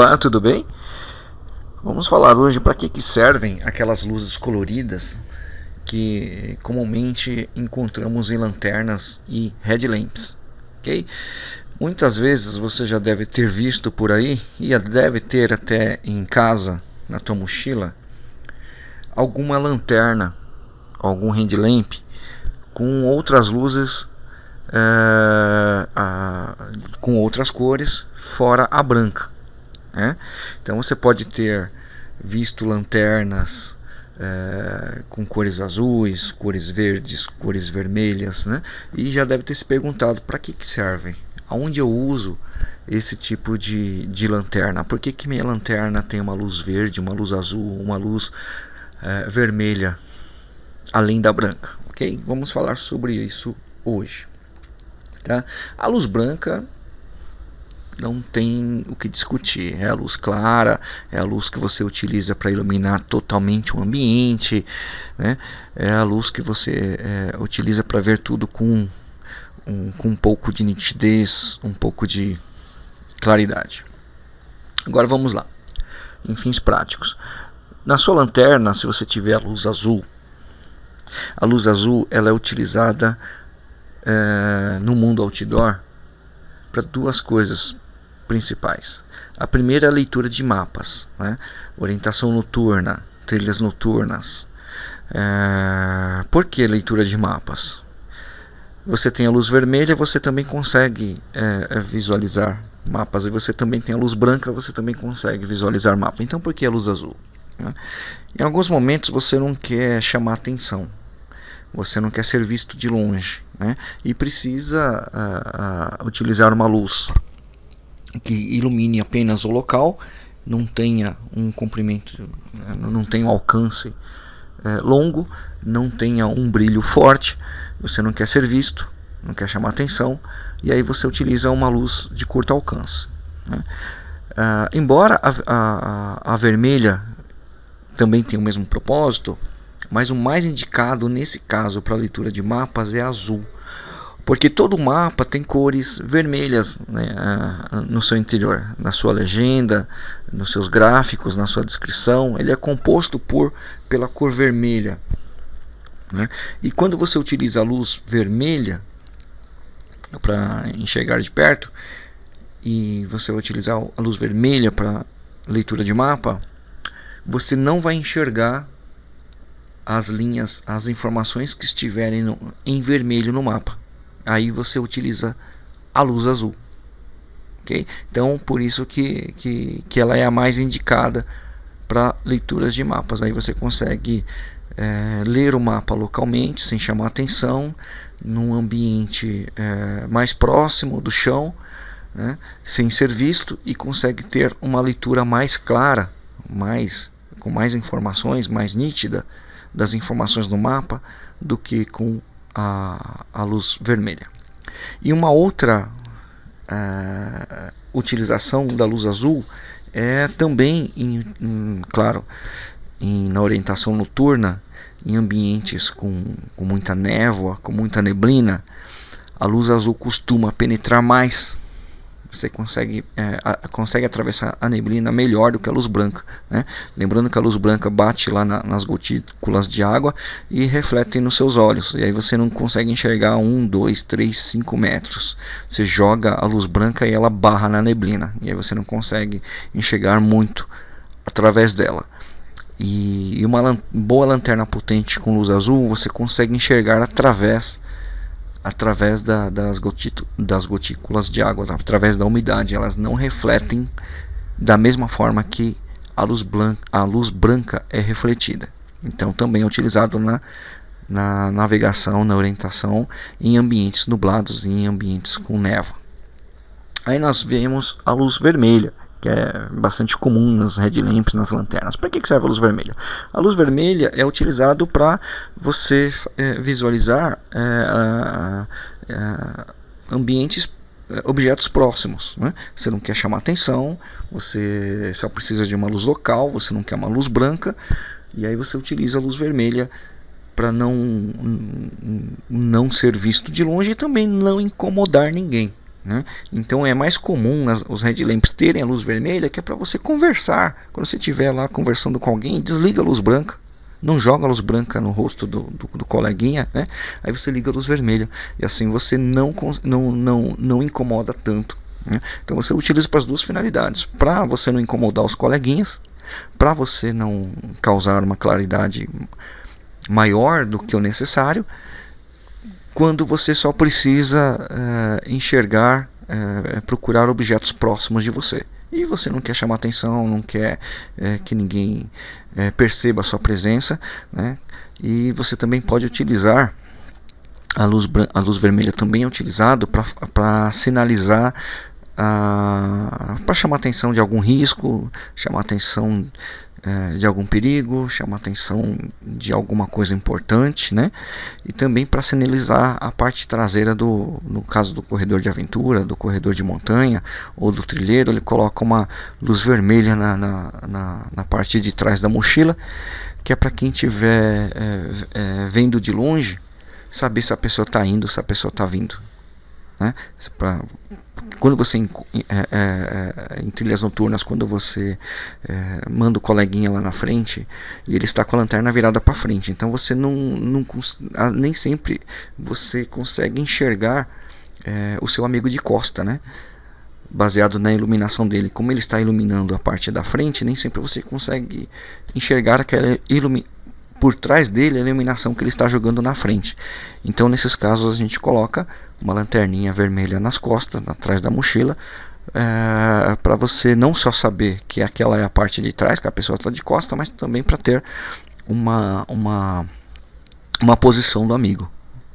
Olá, tudo bem? Vamos falar hoje para que, que servem aquelas luzes coloridas que comumente encontramos em lanternas e headlamps, ok? Muitas vezes você já deve ter visto por aí e deve ter até em casa, na tua mochila, alguma lanterna, algum headlamp com outras luzes é, a, com outras cores fora a branca. Né? Então você pode ter visto lanternas é, com cores azuis, cores verdes, cores vermelhas, né? e já deve ter se perguntado para que, que servem, aonde eu uso esse tipo de, de lanterna, por que, que minha lanterna tem uma luz verde, uma luz azul, uma luz é, vermelha, além da branca, ok? Vamos falar sobre isso hoje. Tá? A luz branca não tem o que discutir. É a luz clara, é a luz que você utiliza para iluminar totalmente o ambiente, né? é a luz que você é, utiliza para ver tudo com um, com um pouco de nitidez, um pouco de claridade. Agora vamos lá, em fins práticos. Na sua lanterna, se você tiver a luz azul, a luz azul ela é utilizada é, no mundo outdoor para duas coisas principais. A primeira é a leitura de mapas, né? orientação noturna, trilhas noturnas. É... Por que leitura de mapas? Você tem a luz vermelha, você também consegue é, é, visualizar mapas, e você também tem a luz branca, você também consegue visualizar mapas. Então, por que a luz azul? Né? Em alguns momentos você não quer chamar atenção, você não quer ser visto de longe, né? e precisa utilizar uma luz que ilumine apenas o local, não tenha um comprimento, né, não tenha um alcance é, longo, não tenha um brilho forte, você não quer ser visto, não quer chamar atenção, e aí você utiliza uma luz de curto alcance. Né? Ah, embora a, a, a vermelha também tenha o mesmo propósito, mas o mais indicado nesse caso para leitura de mapas é azul porque todo mapa tem cores vermelhas né, no seu interior, na sua legenda, nos seus gráficos, na sua descrição, ele é composto por pela cor vermelha. Né? E quando você utiliza a luz vermelha para enxergar de perto, e você vai utilizar a luz vermelha para leitura de mapa, você não vai enxergar as linhas, as informações que estiverem no, em vermelho no mapa aí você utiliza a luz azul. Okay? Então, por isso que, que, que ela é a mais indicada para leituras de mapas. Aí você consegue é, ler o mapa localmente, sem chamar atenção, num ambiente é, mais próximo do chão, né, sem ser visto, e consegue ter uma leitura mais clara, mais, com mais informações, mais nítida das informações do mapa do que com a, a luz vermelha. E uma outra uh, utilização da luz azul é também, em, em, claro, em, na orientação noturna, em ambientes com, com muita névoa, com muita neblina, a luz azul costuma penetrar mais você consegue, é, a, consegue atravessar a neblina melhor do que a luz branca. Né? Lembrando que a luz branca bate lá na, nas gotículas de água e reflete nos seus olhos. E aí você não consegue enxergar um, dois, três, cinco metros. Você joga a luz branca e ela barra na neblina. E aí você não consegue enxergar muito através dela. E, uma boa lanterna potente com luz azul você consegue enxergar através através da, das, das gotículas de água, através da umidade. Elas não refletem da mesma forma que a luz, blanca, a luz branca é refletida. Então, também é utilizado na, na navegação, na orientação em ambientes nublados, em ambientes com névoa. Aí nós vemos a luz vermelha, que é bastante comum nas headlamps, nas lanternas. Para que serve a luz vermelha? A luz vermelha é utilizado para você é, visualizar é, é, ambientes, é, objetos próximos. Né? Você não quer chamar atenção, você só precisa de uma luz local, você não quer uma luz branca, e aí você utiliza a luz vermelha para não, não ser visto de longe e também não incomodar ninguém. Né? Então é mais comum as, os headlamps terem a luz vermelha que é para você conversar. Quando você estiver lá conversando com alguém, desliga a luz branca. Não joga a luz branca no rosto do, do, do, coleguinha, né? Aí você liga a luz vermelha. E assim você não, não, não, não incomoda tanto. Né? Então você utiliza para as duas finalidades. Para você não incomodar os coleguinhas. Para você não causar uma claridade maior do que o necessário quando você só precisa uh, enxergar, uh, procurar objetos próximos de você. E você não quer chamar atenção, não quer uh, que ninguém perceba a sua presença. Né? E você também pode utilizar a luz, a luz vermelha também é utilizado para sinalizar para chamar atenção de algum risco, chamar atenção de algum perigo, chamar atenção de alguma coisa importante, né? E também para sinalizar a parte traseira do, no caso do corredor de aventura, do corredor de montanha ou do trilheiro, ele coloca uma luz vermelha na, na, na, na parte de trás da mochila, que é para quem estiver é, é, vendo de longe saber se a pessoa está indo, se a pessoa está vindo, né? Pra, quando você em, é, é, é, em, trilhas noturnas, quando você é, manda o coleguinha lá na frente e ele está com a lanterna virada para frente, então você não, não nem sempre você consegue enxergar é, o seu amigo de costa, né? Baseado na iluminação dele, como ele está iluminando a parte da frente, nem sempre você consegue enxergar aquela iluminação por trás dele a iluminação que ele está jogando na frente. Então, nesses casos, a gente coloca uma lanterninha vermelha nas costas, atrás da mochila, é, para você não só saber que aquela é a parte de trás, que a pessoa está de costa, mas também para ter uma, uma, uma posição do amigo,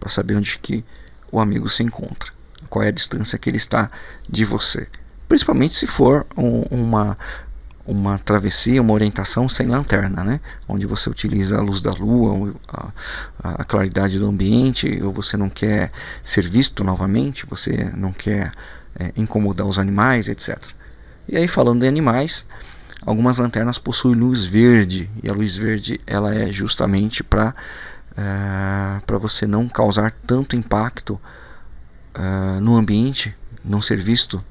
para saber onde que o amigo se encontra, qual é a distância que ele está de você. Principalmente se for um, uma uma travessia, uma orientação sem lanterna, né? onde você utiliza a luz da lua, a, a, claridade do ambiente, ou você não quer ser visto novamente, você não quer é, incomodar os animais, etc. E aí falando de animais, algumas lanternas possuem luz verde, e a luz verde ela é justamente para é, para você não causar tanto impacto é, no ambiente, não ser visto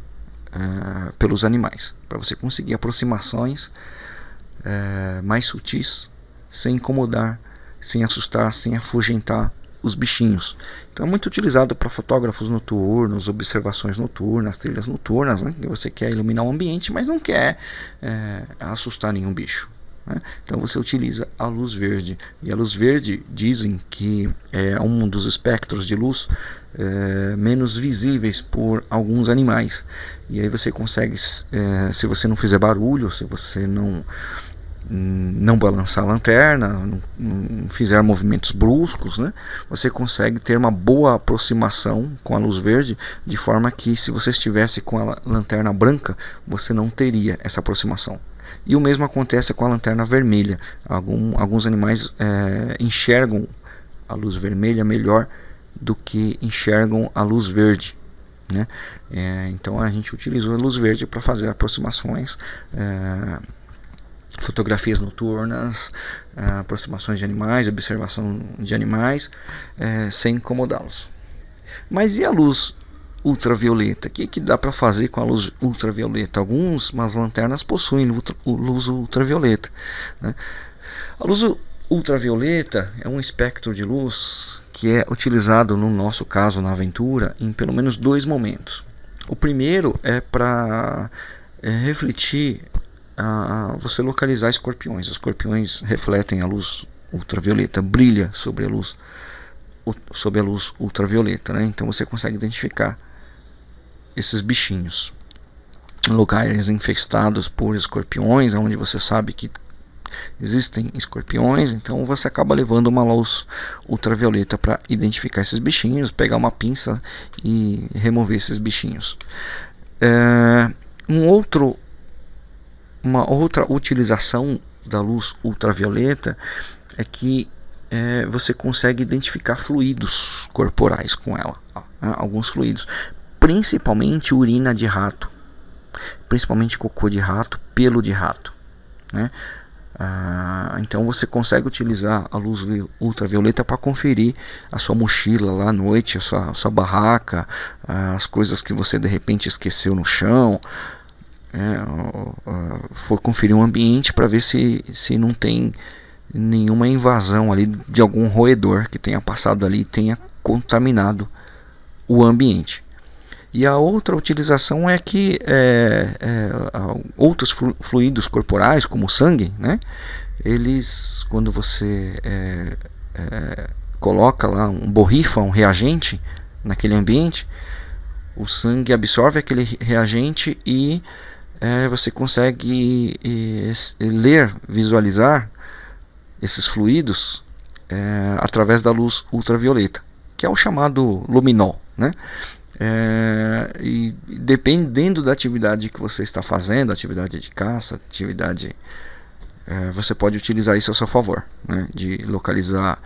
uh, pelos animais, para você conseguir aproximações uh, mais sutis, sem incomodar, sem assustar, sem afugentar os bichinhos. Então é muito utilizado para fotógrafos noturnos, observações noturnas, trilhas noturnas, né? você quer iluminar o ambiente, mas não quer é, assustar nenhum bicho. Né? Então você utiliza a luz verde. E a luz verde dizem que é um dos espectros de luz é, menos visíveis por alguns animais. E aí você consegue, é, se você não fizer barulho, se você não não balançar a lanterna, não, não, fizer movimentos bruscos, né, você consegue ter uma boa aproximação com a luz verde, de forma que se você estivesse com a lanterna branca, você não teria essa aproximação. E o mesmo acontece com a lanterna vermelha. Algum, alguns animais é, enxergam a luz vermelha melhor do que enxergam a luz verde. Né? É, então a gente utilizou a luz verde para fazer aproximações, é, fotografias noturnas, é, aproximações de animais, observação de animais, é, sem incomodá-los. Mas e a luz ultravioleta. O que, que dá para fazer com a luz ultravioleta? Algumas lanternas possuem luz ultravioleta. Né? A luz ultravioleta é um espectro de luz que é utilizado, no nosso caso, na aventura, em pelo menos dois momentos. O primeiro é para é, refletir, a, você localizar escorpiões. Os escorpiões refletem a luz ultravioleta, brilha sobre a luz sob a luz ultravioleta, né? então você consegue identificar esses bichinhos. Lugares infestados por escorpiões, onde você sabe que existem escorpiões, então você acaba levando uma luz ultravioleta para identificar esses bichinhos, pegar uma pinça e remover esses bichinhos. É, um outro, uma outra utilização da luz ultravioleta é que é, você consegue identificar fluidos corporais com ela, né, alguns fluidos principalmente urina de rato, principalmente cocô de rato, pelo de rato. Né? Ah, então você consegue utilizar a luz ultravioleta para conferir a sua mochila lá à noite, a sua, a sua barraca, ah, as coisas que você de repente esqueceu no chão. É, for conferir o ambiente para ver se, se não tem nenhuma invasão ali de algum roedor que tenha passado ali e tenha contaminado o ambiente. E a outra utilização é que é, é, outros fluidos corporais, como o sangue, né, eles, quando você é, é, coloca lá um borrifa, um reagente naquele ambiente, o sangue absorve aquele reagente e é, você consegue ler, visualizar esses fluidos é, através da luz ultravioleta, que é o chamado luminol. Né? É, e dependendo da atividade que você está fazendo, atividade de caça, atividade, é, você pode utilizar isso a seu favor, né? de localizar,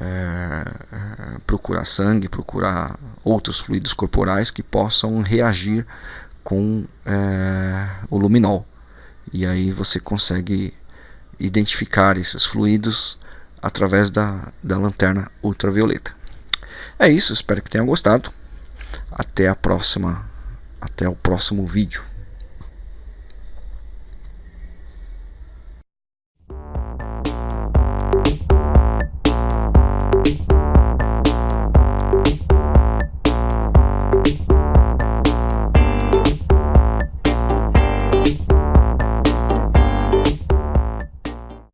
é, é procurar sangue, procurar outros fluidos corporais que possam reagir com é, o luminol. E aí você consegue identificar esses fluidos através da, da lanterna ultravioleta. É isso, espero que tenham gostado. Até a próxima, até o próximo vídeo.